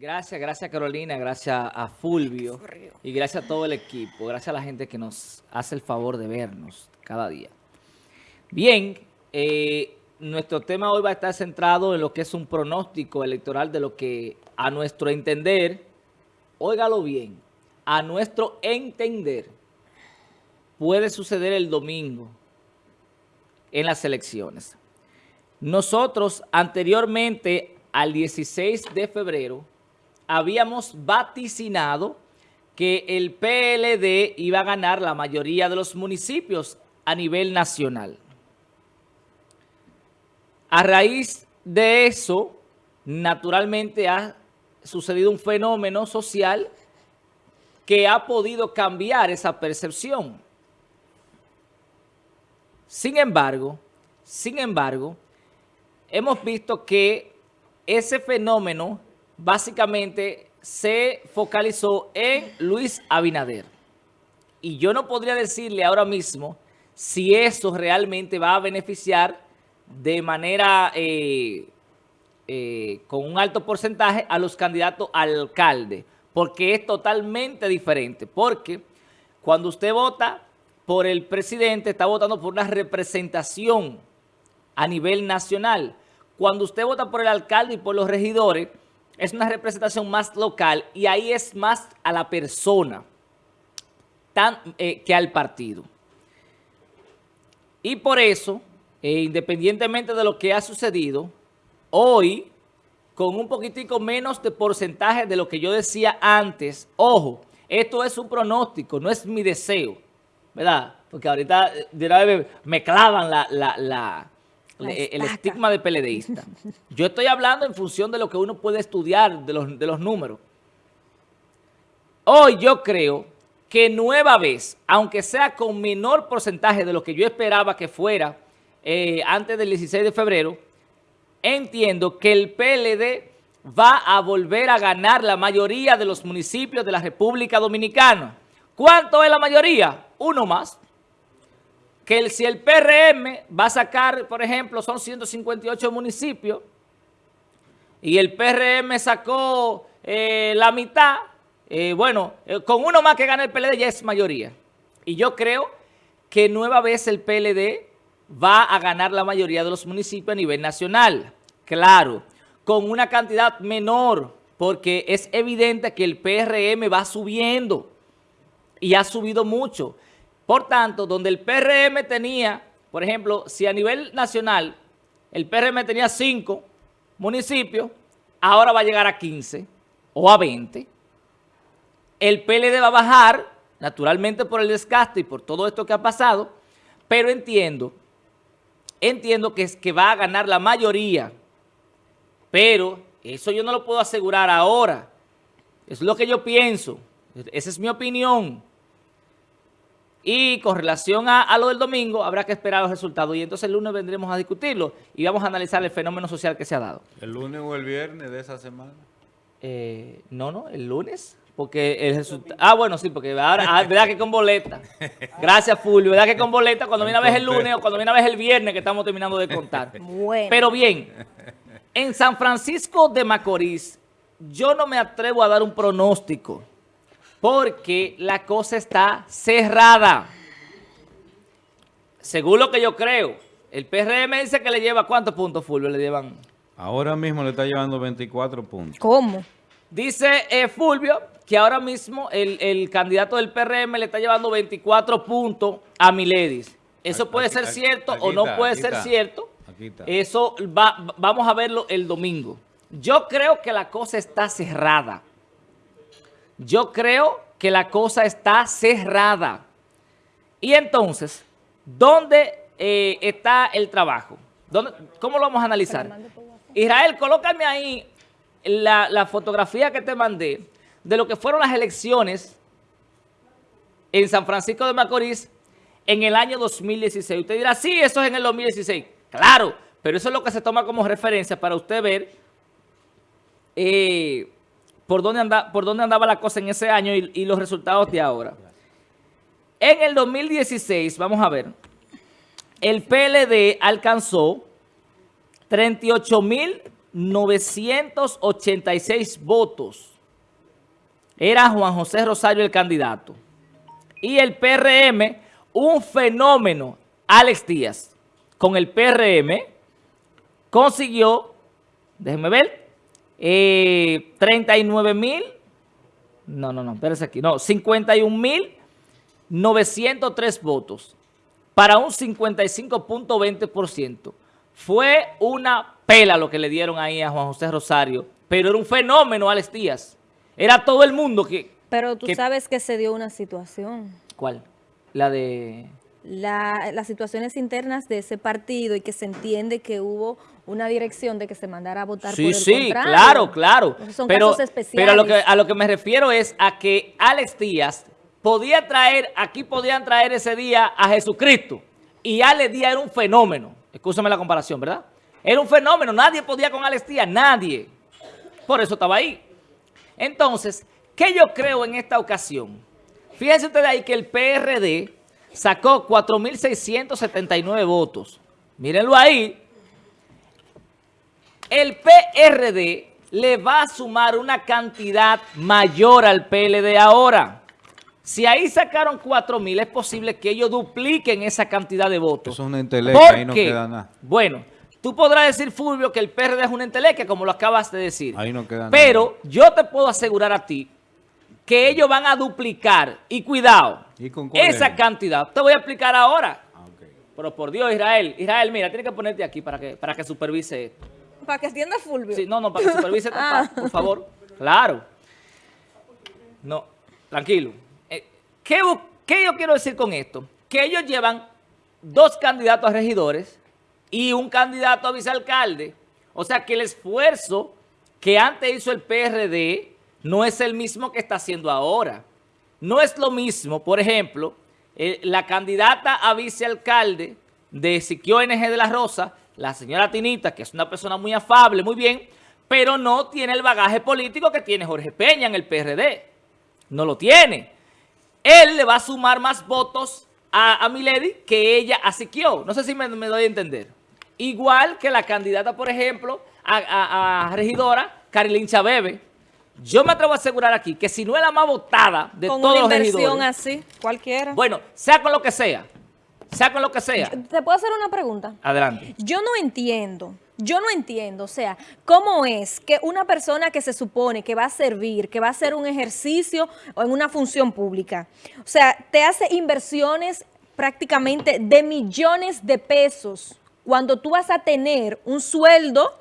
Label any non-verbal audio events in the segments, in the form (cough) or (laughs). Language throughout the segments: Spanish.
Gracias, gracias Carolina, gracias a Fulvio y gracias a todo el equipo, gracias a la gente que nos hace el favor de vernos cada día. Bien, eh, nuestro tema hoy va a estar centrado en lo que es un pronóstico electoral de lo que a nuestro entender, óigalo bien, a nuestro entender puede suceder el domingo en las elecciones. Nosotros anteriormente al 16 de febrero habíamos vaticinado que el PLD iba a ganar la mayoría de los municipios a nivel nacional. A raíz de eso, naturalmente ha sucedido un fenómeno social que ha podido cambiar esa percepción. Sin embargo, sin embargo, hemos visto que ese fenómeno básicamente se focalizó en Luis Abinader. Y yo no podría decirle ahora mismo si eso realmente va a beneficiar de manera eh, eh, con un alto porcentaje a los candidatos al alcalde, porque es totalmente diferente, porque cuando usted vota por el presidente, está votando por una representación a nivel nacional. Cuando usted vota por el alcalde y por los regidores, es una representación más local y ahí es más a la persona eh, que al partido. Y por eso e independientemente de lo que ha sucedido, hoy, con un poquitico menos de porcentaje de lo que yo decía antes, ojo, esto es un pronóstico, no es mi deseo, ¿verdad? Porque ahorita me clavan la, el estigma de peledeísta. Yo estoy hablando en función de lo que uno puede estudiar, de los, de los números. Hoy yo creo que nueva vez, aunque sea con menor porcentaje de lo que yo esperaba que fuera, eh, antes del 16 de febrero, entiendo que el PLD va a volver a ganar la mayoría de los municipios de la República Dominicana. ¿Cuánto es la mayoría? Uno más. Que si el PRM va a sacar, por ejemplo, son 158 municipios, y el PRM sacó eh, la mitad, eh, bueno, con uno más que gana el PLD ya es mayoría. Y yo creo que nueva vez el PLD va a ganar la mayoría de los municipios a nivel nacional. Claro, con una cantidad menor, porque es evidente que el PRM va subiendo y ha subido mucho. Por tanto, donde el PRM tenía, por ejemplo, si a nivel nacional el PRM tenía 5 municipios, ahora va a llegar a 15 o a 20. El PLD va a bajar, naturalmente por el desgaste y por todo esto que ha pasado, pero entiendo entiendo que, es, que va a ganar la mayoría, pero eso yo no lo puedo asegurar ahora. Es lo que yo pienso. Esa es mi opinión. Y con relación a, lo del domingo, habrá que esperar los resultados. Y entonces el lunes vendremos a discutirlo y vamos a analizar el fenómeno social que se ha dado. ¿El lunes o el viernes de esa semana? Eh, no, no, el lunes. Porque el resultado... Ah, bueno, sí, porque ahora, ah, verdad que con boleta. (laughs) Gracias, Fulvio. Verdad que con boleta cuando viene a ver el lunes o cuando viene a ver el viernes que estamos terminando de contar. (laughs) Pero bien, en San Francisco de Macorís, yo no me atrevo a dar un pronóstico porque la cosa está cerrada. Según lo que yo creo, el PRM dice que le lleva, ¿cuántos puntos, Fulvio, le llevan? Ahora mismo le está llevando 24 puntos. ¿Cómo? Dice eh, Fulvio que ahora mismo el, candidato del PRM le está llevando 24 puntos a Miledis. Eso puede ser cierto o no puede ser cierto. Eso va, vamos a verlo el domingo. Yo creo que la cosa está cerrada. Yo creo que la cosa está cerrada. Y entonces, ¿dónde eh, está el trabajo? ¿Cómo lo vamos a analizar? Israel, colócame ahí la, la fotografía que te mandé de lo que fueron las elecciones en San Francisco de Macorís en el año 2016. Usted dirá, sí, eso es en el 2016. Claro, pero eso es lo que se toma como referencia para usted ver eh, por, dónde anda, por dónde andaba la cosa en ese año y, y los resultados de ahora. En el 2016, vamos a ver, el PLD alcanzó 38 mil 986 votos. Era Juan José Rosario el candidato. Y el PRM, un fenómeno, Alex Díaz, con el PRM, consiguió, déjenme ver, eh, 39 mil, no, no, no, espérense aquí, no, 51 mil 903 votos para un 55.20%. Fue una pela lo que le dieron ahí a Juan José Rosario, pero era un fenómeno, Alex Díaz. Era todo el mundo que... Pero tú que- sabes que se dio una situación. ¿Cuál? La de... La- las situaciones internas de ese partido y que se entiende que hubo una dirección de que se mandara a votar por Sí, el sí, contrario. claro, claro. Son pero, casos especiales. pero a lo, que, a lo que me refiero es a que Alex Díaz podía traer, aquí podían traer ese día a Jesucristo. Y Alex Díaz era un fenómeno. Escúchame la comparación, ¿verdad? Era un fenómeno. Nadie podía con Alex Díaz, nadie. Por eso estaba ahí. Entonces, ¿qué yo creo en esta ocasión? Fíjense ustedes ahí que el PRD sacó 4.679 votos. Mírenlo ahí. El PRD le va a sumar una cantidad mayor al PLD ahora. Si ahí sacaron 4.000, es posible que ellos dupliquen esa cantidad de votos. Eso es una enteleca, ¿Por ahí no queda nada. Bueno, tú podrás decir, Fulvio, que el PRD es una entelequia, como lo acabas de decir. Ahí no queda nada. Pero yo te puedo asegurar a ti que ellos van a duplicar, y cuidado, ¿Y con cuál esa es? cantidad. Te voy a explicar ahora. Ah. Pero por Dios, Israel, Israel, mira, tienes que ponerte aquí para que, para que supervise esto. Para que entienda Fulvio. Sí, no, no, para que supervise, (laughs) esto, Ah. por favor. Claro. No, tranquilo. Eh, ¿qué, qué yo quiero decir con esto? Que ellos llevan dos candidatos a regidores y un candidato a vicealcalde. O sea que el esfuerzo que antes hizo el PRD no es el mismo que está haciendo ahora. No es lo mismo, por ejemplo, eh, la candidata a vicealcalde de Siquio NG de la Rosa, la señora Tinita, que es una persona muy afable, muy bien, pero no tiene el bagaje político que tiene Jorge Peña en el PRD. No lo tiene. Él le va a sumar más votos a, a Milady que ella a Siquio. No sé si me, doy a entender. Igual que la candidata, por ejemplo, a, a- a regidora, Carilín Chabebe. Yo me atrevo a asegurar aquí que si no es la más votada de Con todos una los inversión regidores, así, cualquiera. bueno, sea con lo que sea, sea con lo que sea, ¿Te puedo hacer una pregunta? adelante. Yo no entiendo, yo no entiendo, o sea, ¿cómo es que una persona que se supone que va a servir, que va a hacer un ejercicio o en una función pública, o sea, te hace inversiones prácticamente de millones de pesos cuando tú vas a tener un sueldo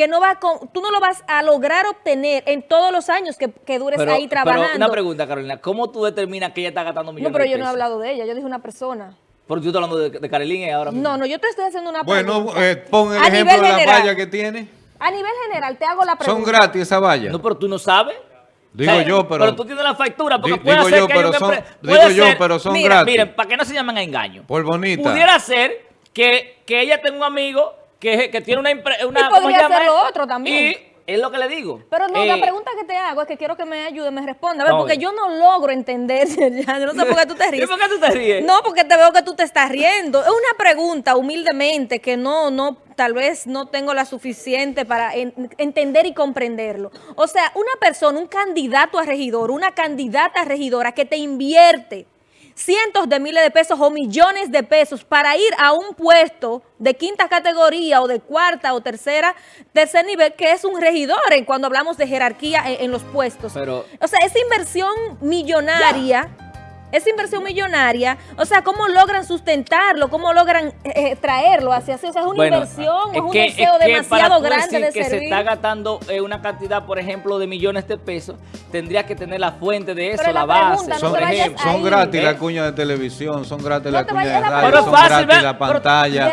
que no va con, tú no lo vas a lograr obtener en todos los años que, que dures Pero, ahí pero trabajando? una pregunta, Carolina, ¿cómo tú determinas que ella está gastando millones no, pero de yo no he hablado de ella, yo dije una persona. Porque tú estás hablando de, de Carilín y ahora mismo. No, no, yo te estoy haciendo una Bueno, pregunta. eh, pon el A ejemplo de la general. valla que tiene. A nivel general, te hago la pregunta. Son gratis esas vallas. No, pero tú no sabes. Digo O sea, yo, pero- Pero tú tienes la factura, porque puede digo ser yo, que pero un son- empre- digo yo, pero son mira, gratis. Miren, para que no se llamen a engaño. Por bonita. Pudiera ser que, que ella tenga un amigo que, que tiene una. Una, Y ¿cómo se podría ser lo otro también. Y es lo que le digo. Pero no, Eh, la pregunta que te hago es que quiero que me ayude, me responda. A ver, No, porque bien. yo no logro entender. (laughs) ya, yo no sé por qué tú te (laughs) ¿Y ríes. por qué tú te ríes? No, porque te veo que tú te estás riendo. Es una pregunta humildemente que no, no, tal vez no tengo la suficiente para en- entender y comprenderlo. O sea, una persona, un candidato a regidor, una candidata a regidora que te invierte cientos de miles de pesos o millones de pesos para ir a un puesto de quinta categoría o de cuarta o tercera, tercer nivel, que es un regidor en cuando hablamos de jerarquía en, en los puestos. Pero- o sea, esa inversión millonaria, esa inversión millonaria, o sea, ¿cómo logran sustentarlo? ¿Cómo logran eh, eh, traerlo hacia así? O sea, es una Bueno, inversión, es, un que- deseo que demasiado grande decir de que se está gastando eh, una cantidad, por ejemplo, de millones de pesos, tendría que tener la fuente de eso, Pero la, la base, no Son, por te vayas ejemplo. ahí. son gratis ¿Eh? la cuña de televisión, son gratis No la cuña de radio, son fácil, gratis la pero- pantalla.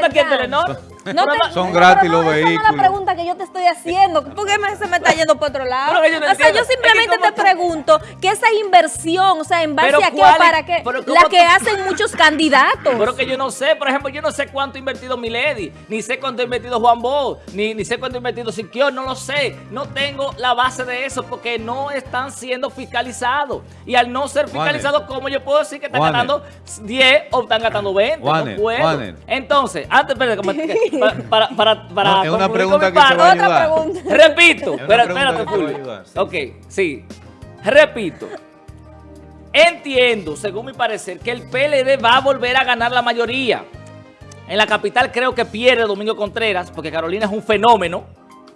No te- Son no, gratis los esa no es vehículos. la pregunta que yo te estoy haciendo. ¿Por qué me- se me está yendo por otro lado? O sea, yo Es que simplemente ¿cómo te tú- pregunto que esa inversión, o sea, en base Pero a qué ¿cuál o es- para qué, la tú- que hacen muchos candidatos. Pero que yo no sé, por ejemplo, yo no sé cuánto ha invertido Milady, ni sé cuánto ha invertido Juan Bo, ni, ni sé cuánto ha invertido Siquio, no lo sé. No tengo la base de eso porque no están siendo fiscalizados. Y al no ser fiscalizados, ¿cómo yo puedo decir que están Juanes. gastando 10 o están gastando 20? Juanes, no puedo. Entonces, antes, espérate, (laughs) (laughs) para, para, para No, es una concluir pregunta con mi que te parte, va a Otra ayudar. pregunta. (laughs) Repito, Es espérate, que te va a Fulvio. ayudar, sí. Ok, sí. Repito. Entiendo, según mi parecer, que el PLD va a volver a ganar la mayoría. En la capital creo que pierde Domingo Contreras, porque Carolina es un fenómeno.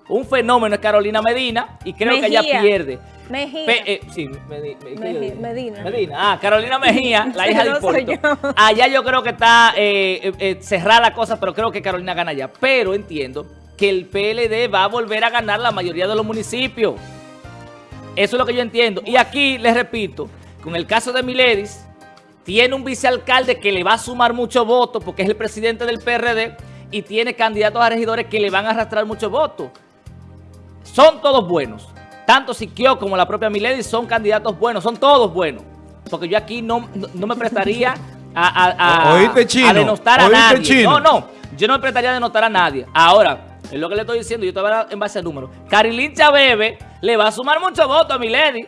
Un fenómeno es Carolina Medina, y creo que ella Mejía. pierde. Mejía. Pe- eh. Medina. Medina. Ah, Carolina Mejía, la (laughs) hija de No soy Hipólito. yo. Allá yo creo que está eh, eh, eh, cerrada la cosa, pero creo que Carolina gana allá. Pero entiendo que el PLD va a volver a ganar la mayoría de los municipios. Eso es lo que yo entiendo. Y aquí les repito, con el caso de Miledis, tiene un vicealcalde que le va a sumar muchos votos porque es el presidente del PRD y tiene candidatos a regidores que le van a arrastrar muchos votos. Son todos buenos. Tanto Siquio como la propia Milady son candidatos buenos, son todos buenos. Porque yo aquí no, no, no me prestaría a, a, a- Oíste, chino, a denostar a oíste, nadie. chino. No, no, yo no me prestaría a denostar a nadie. Ahora, es lo que le estoy diciendo, yo hablando en base a números. Carilín Chabebe le va a sumar muchos votos a Milady.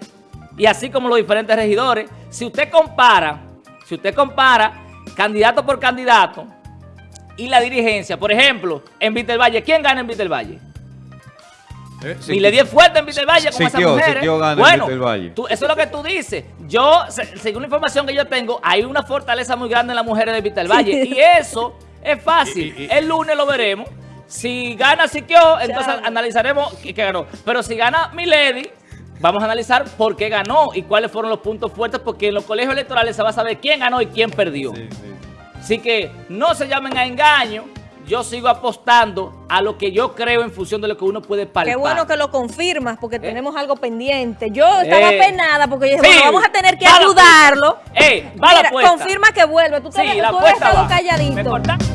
Y así como los diferentes regidores. Si usted compara, si usted compara candidato por candidato y la dirigencia, por ejemplo, en Vitelvalle, ¿quién gana en Vitelvalle? Eh, sí, Y le di fuerte en Vitelvalle con esas Siquio, mujeres. Siquio gana en bueno, tú- eso es lo que tú dices. Yo, se- según la información que yo tengo, hay una fortaleza muy grande en las mujeres de Vitelvalle. y eso es fácil. (laughs) Y- y- y- El lunes lo veremos. Si gana Siquio, entonces analizaremos qué qué ganó. Pero si gana Milady, vamos a analizar por qué ganó y cuáles fueron los puntos fuertes, porque en los colegios electorales se va a saber quién ganó y quién perdió. Sí, sí. Así que no se llamen a engaño. Yo sigo apostando a lo que yo creo en función de lo que uno puede palpar. Qué bueno que lo confirmas porque tenemos algo pendiente. Yo estaba Eh. penada porque yo dije, Sí, bueno, vamos a tener que va la ayudarlo. Eh, va la Mira, apuesta. confirma que vuelve. Tú, te Sí, ves- la tú. Me calladito.